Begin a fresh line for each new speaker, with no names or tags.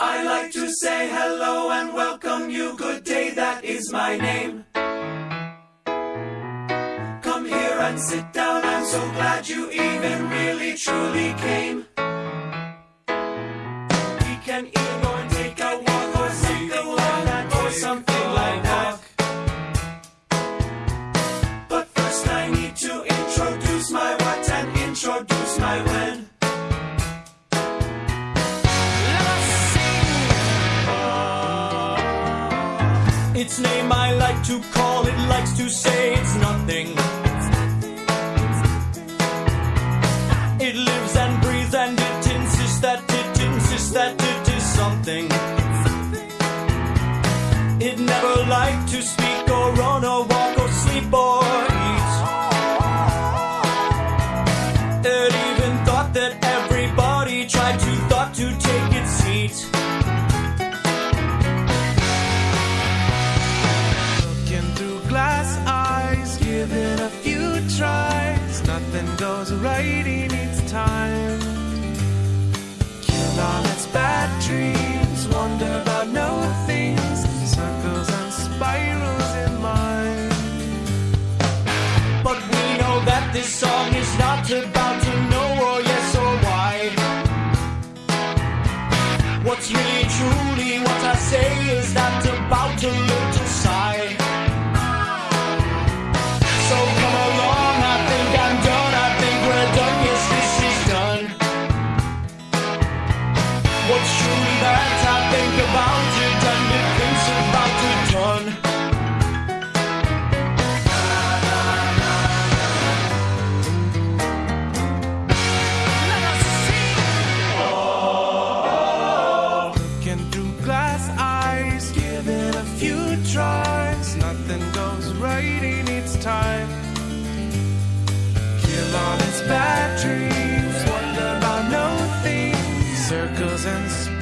I like to say hello and welcome you. Good day, that is my name. Come here and sit down. I'm so glad you even really truly came. We can either go and take a walk or something like that or something like that. But first I need to introduce my what and introduce my when. Its name I like to call, it likes to say it's nothing. It lives and breathes and it insists that it insists that it is something. It never liked to speak or run or walk or sleep or
Goes right in its time. Kill all its bad dreams, wonder about no things, circles and spirals in mind.
But we know that this song is not about to know or yes or why. What's really truly what I say is not about a little sigh. What's true that I think about it and it thinks about it done.
Looking through glass eyes, a few tries. Nothing goes right in its time. Kill all its bad circles and.